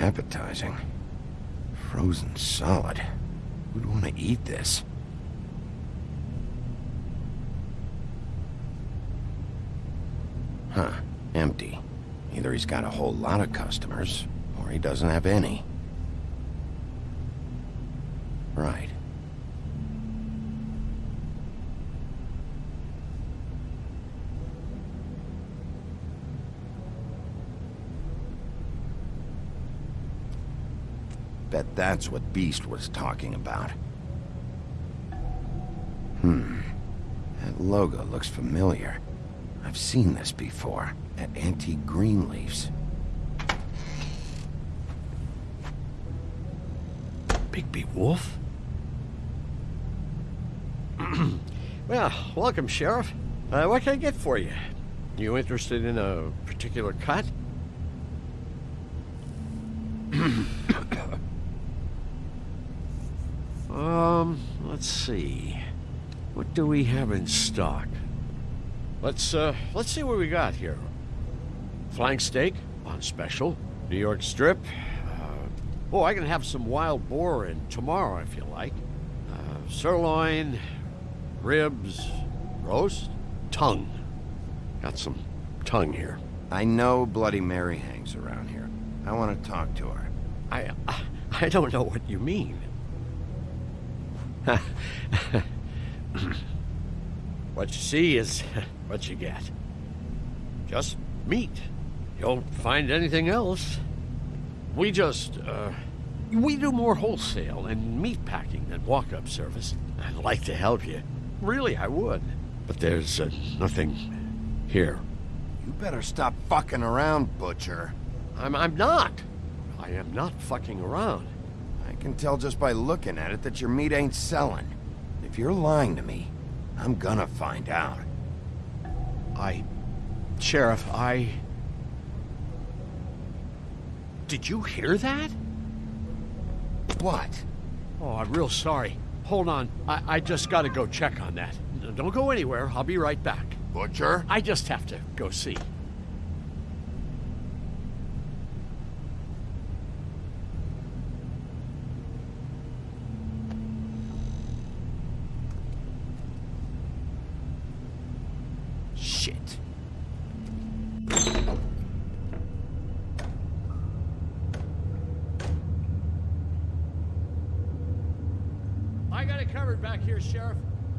appetizing. Frozen solid. Who'd want to eat this? Huh. Empty. Either he's got a whole lot of customers, or he doesn't have any. Right. That's what Beast was talking about. Hmm. That logo looks familiar. I've seen this before, at Auntie Greenleaf's. Bigby Wolf? well, welcome, Sheriff. Uh, what can I get for you? You interested in a particular cut? Let's see. What do we have in stock? Let's, uh, let's see what we got here. Flank steak on special. New York strip. Uh, oh, I can have some wild boar in tomorrow if you like. Uh, sirloin, ribs, roast, tongue. Got some tongue here. I know Bloody Mary hangs around here. I want to talk to her. I, I don't know what you mean. what you see is what you get. Just meat. You don't find anything else. We just, uh, we do more wholesale and meat packing than walk-up service. I'd like to help you. Really, I would. But there's uh, nothing here. You better stop fucking around, Butcher. I'm, I'm not. I am not fucking around. I can tell just by looking at it that your meat ain't selling. If you're lying to me, I'm gonna find out. I... Sheriff, I... Did you hear that? What? Oh, I'm real sorry. Hold on. I, I just gotta go check on that. Don't go anywhere. I'll be right back. Butcher? I just have to go see. Shit. I got it covered back here, Sheriff.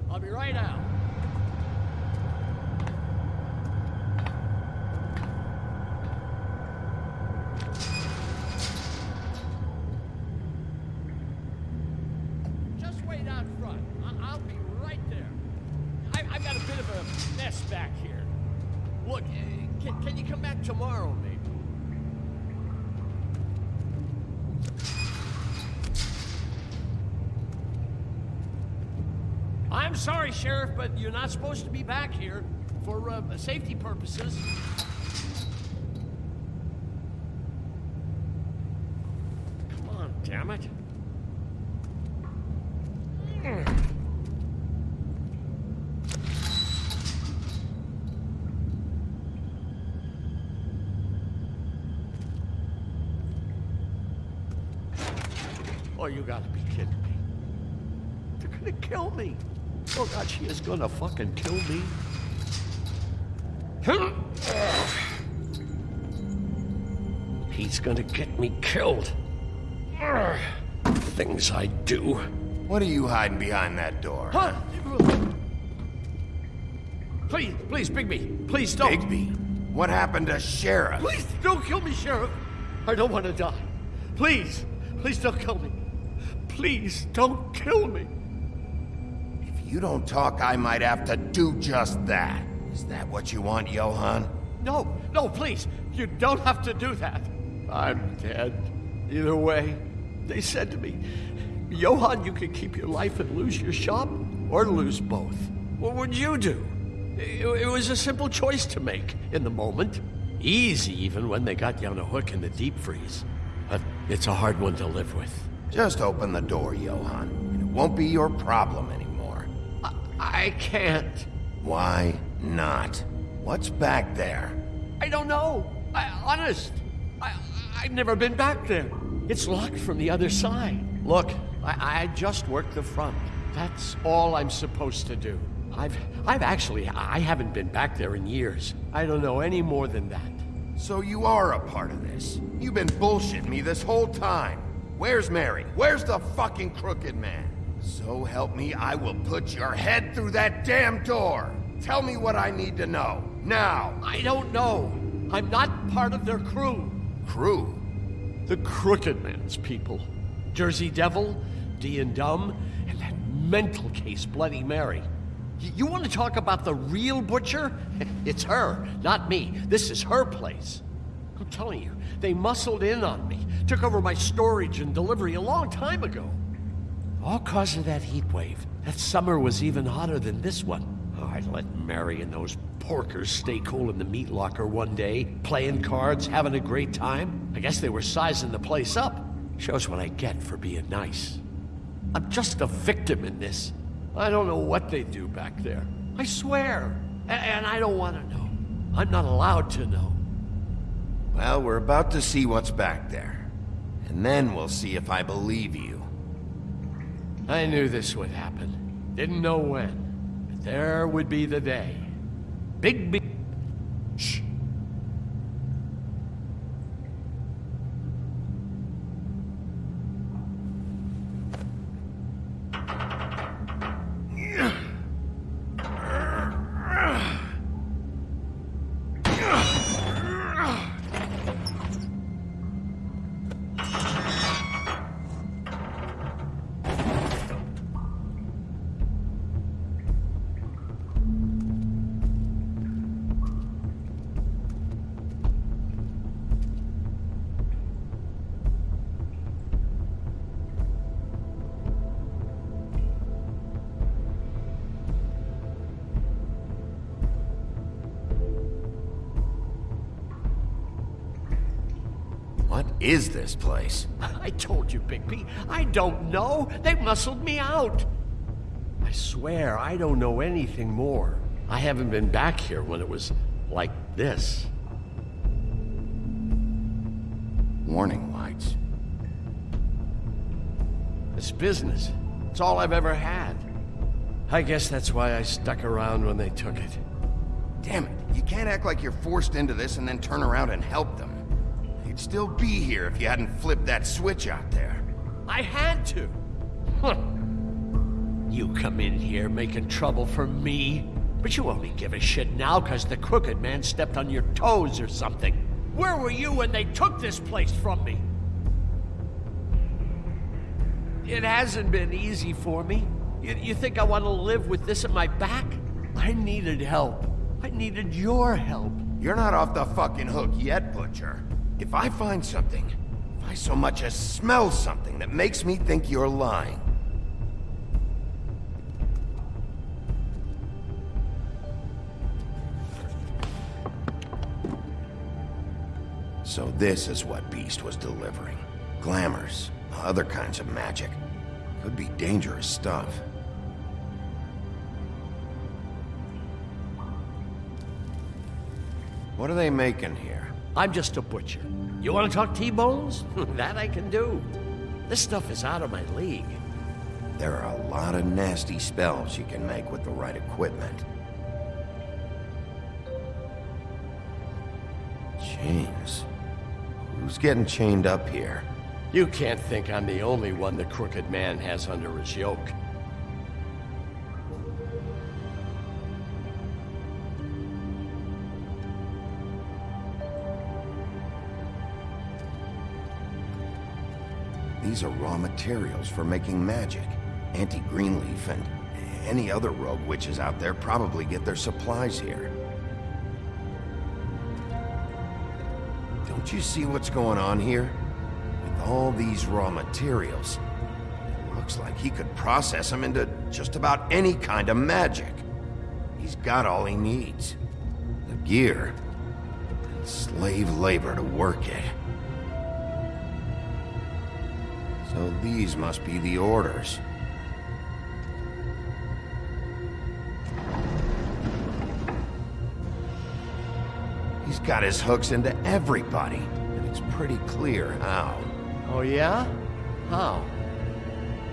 I'll be right out. Just wait out front. I- will be right there. I- I've got a bit of a mess back here. Look, uh, can, can you come back tomorrow, maybe? I'm sorry, Sheriff, but you're not supposed to be back here for uh, safety purposes. Come on, damn it. Oh, you gotta be kidding me. They're gonna kill me. Oh God, she is gonna fucking kill me. He's gonna get me killed. Things I do. What are you hiding behind that door? Huh? Please, please, Bigby, please don't. Bigby? What happened to Sheriff? Please don't kill me, Sheriff. I don't want to die. Please, please don't kill me. Please don't kill me. If you don't talk, I might have to do just that. Is that what you want, Johann? No, no, please. You don't have to do that. I'm dead. Either way, they said to me, Johann, you could keep your life and lose your shop, or lose both. What would you do? It, it was a simple choice to make in the moment. Easy, even when they got you on a hook in the deep freeze. But it's a hard one to live with. Just open the door, Johann, and it won't be your problem anymore. I, can't. Why not? What's back there? I don't know. I, honest. I, I've never been back there. It's locked from the other side. Look, I, I just worked the front. That's all I'm supposed to do. I've, I've actually, I haven't been back there in years. I don't know any more than that. So you are a part of this. You've been bullshitting me this whole time. Where's Mary? Where's the fucking crooked man? So help me, I will put your head through that damn door. Tell me what I need to know. Now. I don't know. I'm not part of their crew. Crew? The Crooked Man's people. Jersey Devil, Dee and Dum, and that mental case, Bloody Mary. Y- you want to talk about the real butcher? It's her, not me. This is her place. I'm telling you, they muscled in on me, took over my storage and delivery a long time ago. All cause of that heat wave. That summer was even hotter than this one. Oh, I let Mary and those porkers stay cool in the meat locker one day, playing cards, having a great time. I guess they were sizing the place up. Shows what I get for being nice. I'm just a victim in this. I don't know what they do back there. I swear. A- and I don't want to know. I'm not allowed to know. Well, we're about to see what's back there. And then we'll see if I believe you. I knew this would happen. Didn't know when. But there would be the day. Big, big. Is this place? I told you, Bigby. I don't know. They muscled me out. I swear, I don't know anything more. I haven't been back here when it was like this. Warning lights. It's business. It's all I've ever had. I guess that's why I stuck around when they took it. Damn it, you can't act like you're forced into this and then turn around and help them. You'd still be here if you hadn't flipped that switch out there. I had to. Huh. You come in here making trouble for me, but you only give a shit now because the crooked man stepped on your toes or something. Where were you when they took this place from me? It hasn't been easy for me. You, you think I want to live with this at my back? I needed help. I needed your help. You're not off the fucking hook yet, Butcher. If I find something, if I so much as smell something that makes me think you're lying, So this is what Beast was delivering. Glamours, other kinds of magic. Could be dangerous stuff. What are they making here? I'm just a butcher. You want to talk T-bones? that I can do. This stuff is out of my league. There are a lot of nasty spells you can make with the right equipment. Chains. Who's getting chained up here? You can't think I'm the only one the crooked man has under his yoke. These are raw materials for making magic. Auntie Greenleaf and any other rogue witches out there probably get their supplies here. Don't you see what's going on here? With all these raw materials, it looks like he could process them into just about any kind of magic. He's got all he needs. The gear, and slave labor to work it. So these must be the orders. He's got his hooks into everybody. And it's pretty clear how. Oh, yeah? How?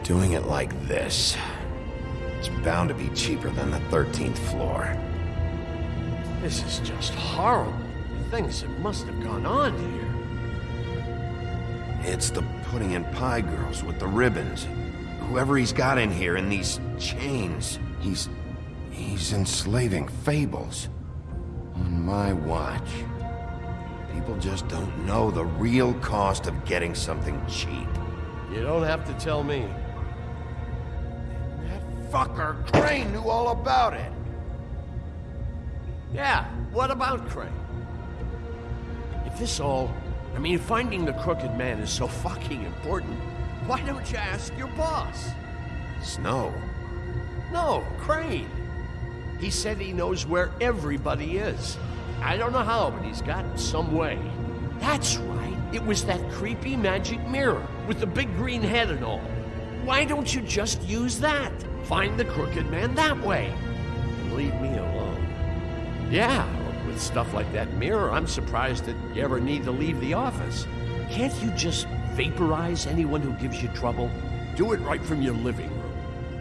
Doing it like this. It's bound to be cheaper than the 13th floor. This is just horrible. The things that must have gone on here. It's the Pudding 'n Pie girls with the ribbons. Whoever he's got in here in these chains, he's... he's enslaving fables. On my watch. People just don't know the real cost of getting something cheap. You don't have to tell me. That fucker Crane knew all about it. Yeah, what about Crane? If this all... I mean, finding the crooked man is so fucking important, why don't you ask your boss? Snow. No, Crane. He said he knows where everybody is. I don't know how, but he's got some way. That's right. It was that creepy magic mirror with the big green head and all. Why don't you just use that? Find the crooked man that way. And leave me alone. Yeah, with stuff like that mirror, I'm surprised that you ever need to leave the office. Can't you just vaporize anyone who gives you trouble? Do it right from your living room.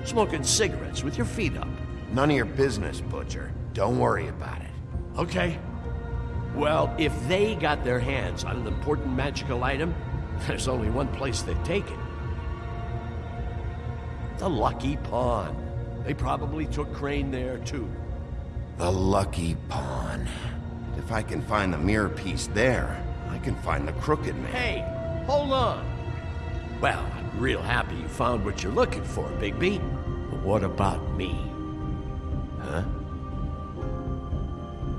Smoking cigarettes with your feet up. None of your business, Butcher. Don't worry about it. Okay. Well, if they got their hands on an important magical item, there's only one place they'd take it. The Lucky Pawn. They probably took Crane there, too. The Lucky Pawn. If I can find the mirror piece there, I can find the Crooked Man. Hey, hold on. Well, I'm real happy you found what you're looking for, Bigby. But what about me? Huh?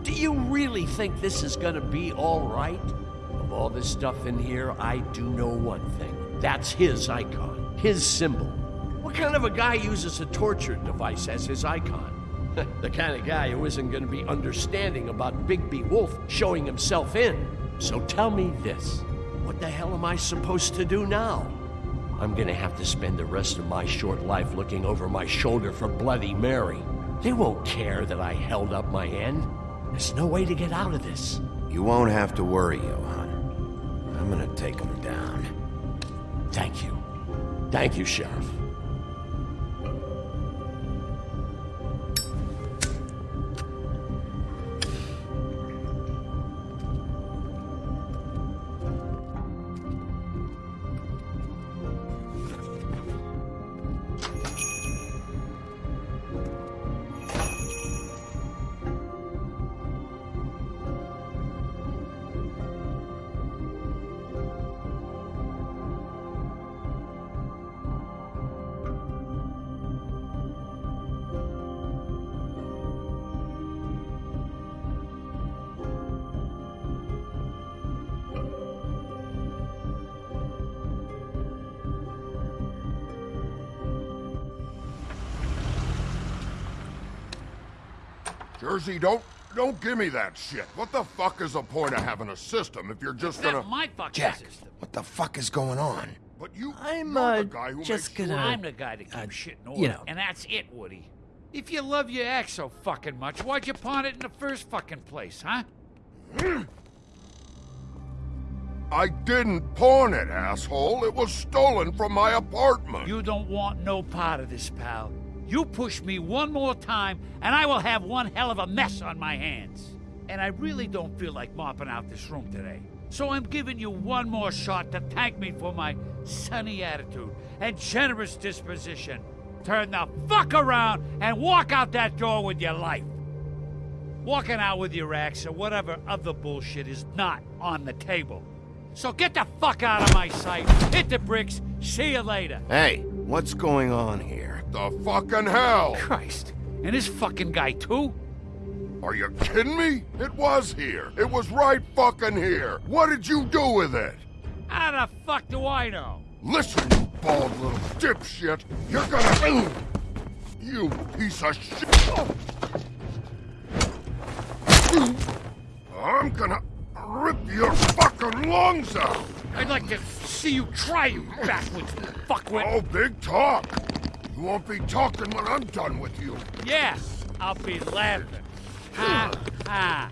Do you really think this is gonna be all right? Of all this stuff in here, I do know one thing. That's his icon, his symbol. What kind of a guy uses a torture device as his icon? the kind of guy who isn't gonna be understanding about Bigby Wolf showing himself in. So tell me this. What the hell am I supposed to do now? I'm gonna have to spend the rest of my short life looking over my shoulder for Bloody Mary. They won't care that I held up my end. There's no way to get out of this. You won't have to worry, Johann. I'm gonna take him down. Thank you. Thank you, Sheriff. Jersey, don't don't give me that shit. What the fuck is the point of having a system if you're just gonna... Not my fucking Jack, system. what the fuck is going on? But you, I'm, you're uh, the guy who just makes sure- gonna- I'm the guy that keeps uh, shit in order. you know. And that's it, Woody. If you love your ex so fucking much, why'd you pawn it in the first fucking place, huh? I didn't pawn it, asshole. It was stolen from my apartment. You don't want no part of this, pal. You push me one more time, and I will have one hell of a mess on my hands. And I really don't feel like mopping out this room today. So I'm giving you one more shot to thank me for my sunny attitude and generous disposition. Turn the fuck around and walk out that door with your life. Walking out with your ex or whatever other bullshit is not on the table. So get the fuck out of my sight. Hit the bricks. See you later. Hey, what's going on here? The fucking hell! Christ. And this fucking guy, too? Are you kidding me? It was here. It was right fucking here. What did you do with it? How the fuck do I know? Listen, you bald little dipshit. You're gonna... You piece of shit. I'm gonna rip your fucking lungs out. I'd like to see you try, you backwards fuckwit. Oh, big talk. You won't be talking when I'm done with you. Yeah, I'll be laughing. Ha ha.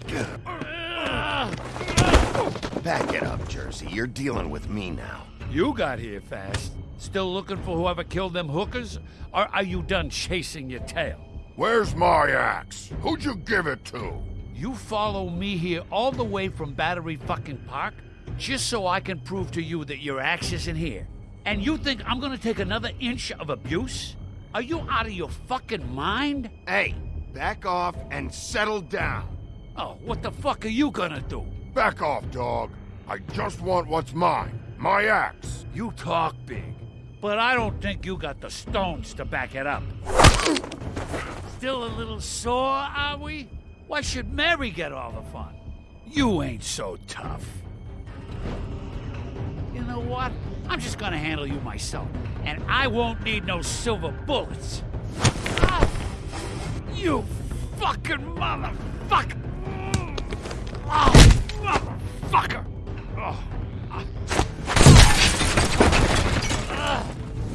Back it up, Jersey. You're dealing with me now. You got here fast. Still looking for whoever killed them hookers? Or are you done chasing your tail? Where's my axe? Who'd you give it to? You follow me here all the way from Battery fucking Park just so I can prove to you that your axe isn't here. And you think I'm gonna take another inch of abuse? Are you out of your fucking mind? Hey, back off and settle down. Oh, what the fuck are you gonna do? Back off, dog. I just want what's mine. My axe. You talk big, but I don't think you got the stones to back it up. Still a little sore, are we? Why should Mary get all the fun? You ain't so tough. You know what? I'm just gonna handle you myself, and I won't need no silver bullets. Ah! You fucking motherfucker! Oh, motherfucker! Oh.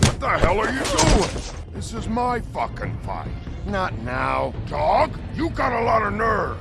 What the hell are you doing? This is my fucking fight. Not now. Dog, you got a lot of nerve.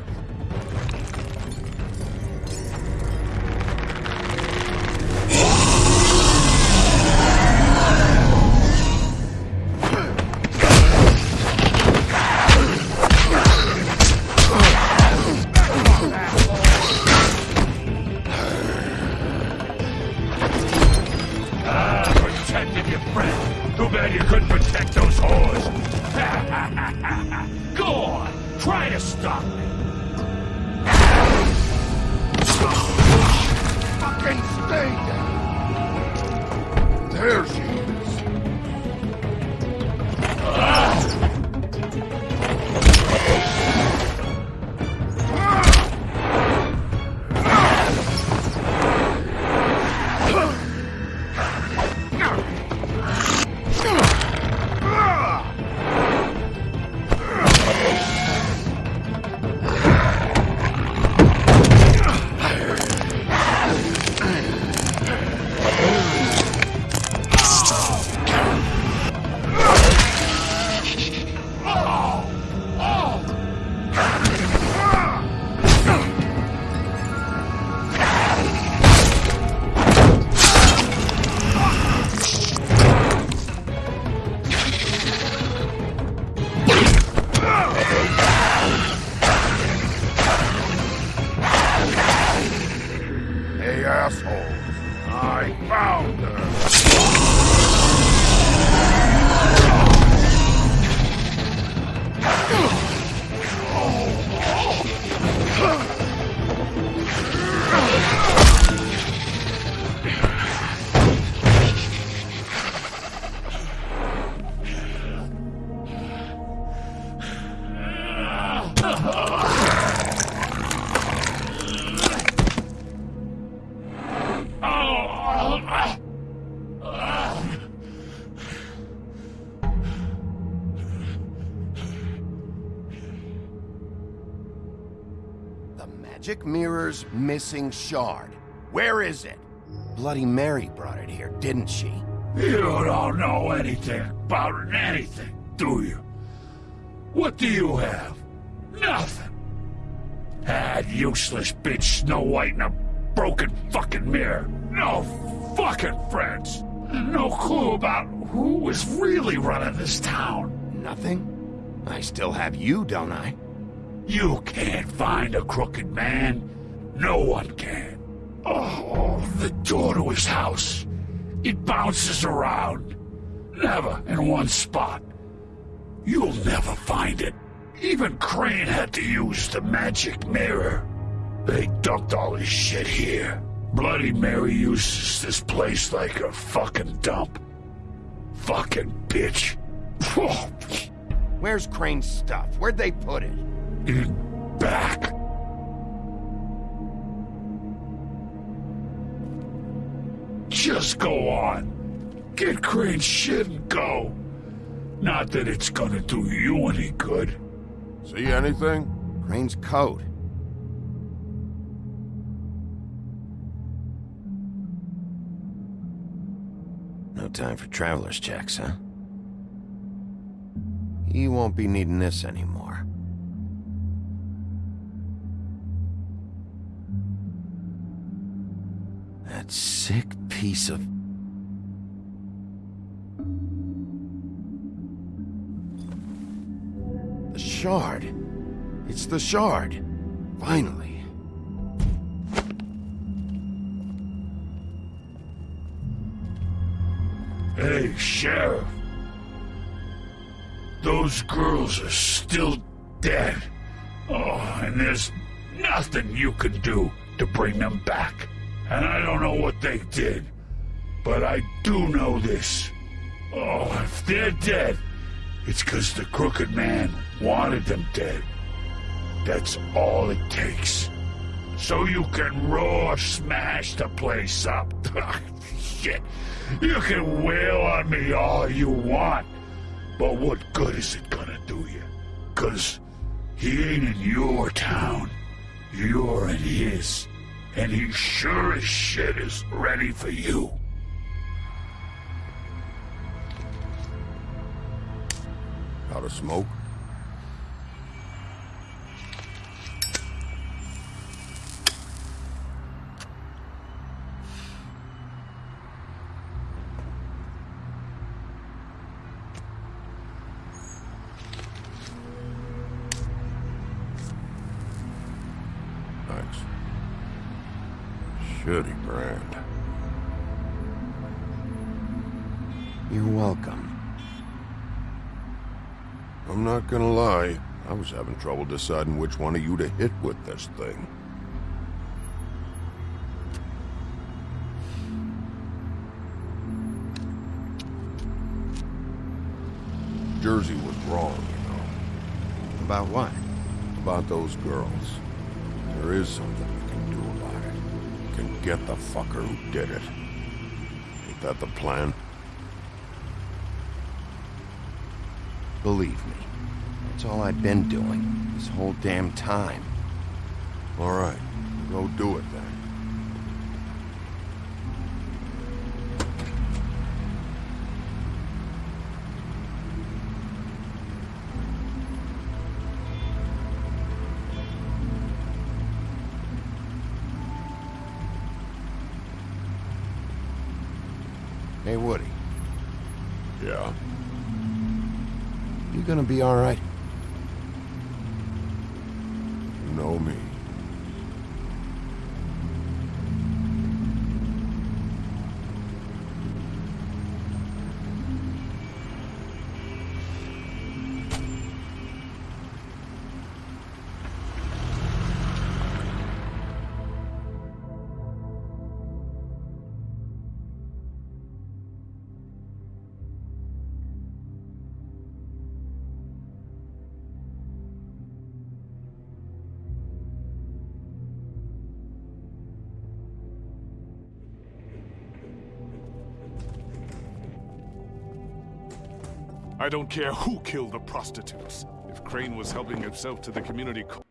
Magic mirror's missing shard. Where is it? Bloody Mary brought it here, didn't she? You don't know anything about anything, do you? What do you have? That useless bitch Snow White in a broken fucking mirror. No fucking friends. No clue about who was really running this town. Nothing? I still have you, don't I? You can't find a crooked man. No one can. Oh, the door to his house. It bounces around. Never in one spot. You'll never find it. Even Crane had to use the magic mirror. They dumped all his shit here. Bloody Mary uses this place like a fucking dump. Fucking bitch. Where's Crane's stuff? Where'd they put it? In back. Just go on. Get Crane's shit and go. Not that it's gonna do you any good. See anything? Crane's coat. No time for traveler's checks, huh? He won't be needing this anymore. That sick piece of shard. It's the shard. Finally. Hey, Sheriff. Those girls are still dead. Oh, and there's nothing you can do to bring them back. And I don't know what they did, but I do know this. Oh, if they're dead, it's because the crooked man wanted them dead. That's all it takes. So you can roar smash the place up. Shit. You can wail on me all you want. But what good is it gonna do you? Cause he ain't in your town. You're in his. And he sure as shit is ready for you. Out of smoke? Thanks. Shitty brand. Gonna lie, I was having trouble deciding which one of you to hit with this thing. Jersey was wrong, you know, About what? about those girls. There is something you can do about it. You can get the fucker who did it. Ain't that the plan? Believe me. That's all I've been doing this whole damn time. All right, go do it then. Hey, Woody. Yeah. You gonna be alright? You I don't care who killed the prostitutes. If Crane was helping himself to the community... co-